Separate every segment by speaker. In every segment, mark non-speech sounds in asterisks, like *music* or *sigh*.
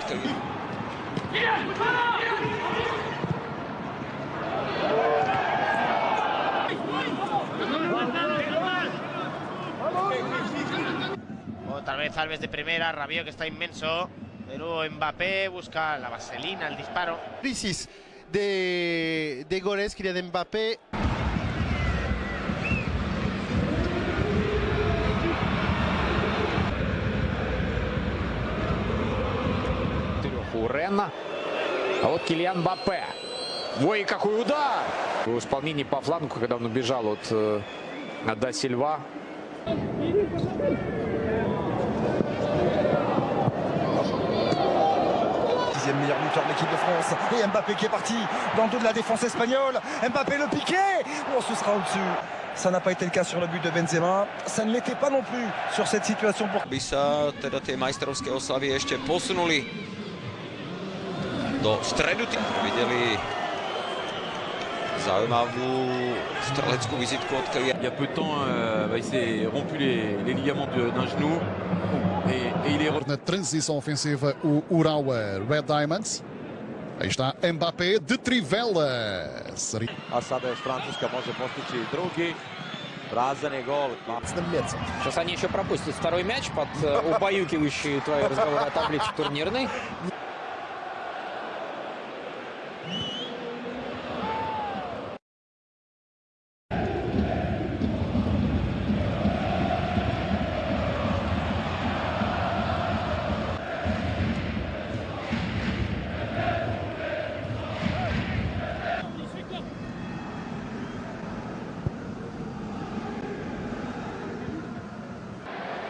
Speaker 1: Porter.
Speaker 2: Otra vez Alves de primera, Rabiot que está inmenso. De nuevo Mbappé busca la vaselina, el disparo.
Speaker 3: Crisis de, de Goretzka de Mbappé
Speaker 4: у Ренна. А вот Килиан Бапе. Ой, какой удар! В исполнении по флангу, когда он убежал от э, Да Сильва.
Speaker 5: Dixième meilleur buteur de l'équipe de France. Et Mbappé qui est parti dans le dos de la défense espagnole. Mbappé le piqué. Oh, ce sera au-dessus. Ça n'a pas été le cas sur le but de Benzema. Ça ne l'était pas non plus sur cette situation pour
Speaker 1: By sa teda tie majstrovské oslavy ešte posunuli do stredu. Videli zaujímavú streleckú vizitku od Kylian.
Speaker 6: Il y a peu de temps, euh, bah, il s'est rompu les, les ligaments de- d'un genou et, et il est re-
Speaker 7: Na transição ofensiva, o Urawa Red Diamonds. Aí está Mbappé de Trivela. Seria
Speaker 8: a sada još Francuska može postići drugi. Prazan je gol.
Speaker 4: Сейчас они еще пропустят второй мяч под э, убаюкивающие твои разговоры о таблице турнирной. *laughs*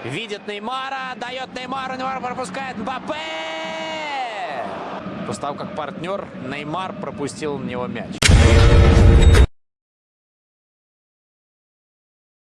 Speaker 4: Видит Неймара, дает Неймару, Неймар пропускает Мбаппе! После как партнер Неймар пропустил на него мяч.